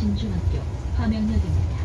진중학교 화명역입니다.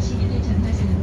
21일 전파선언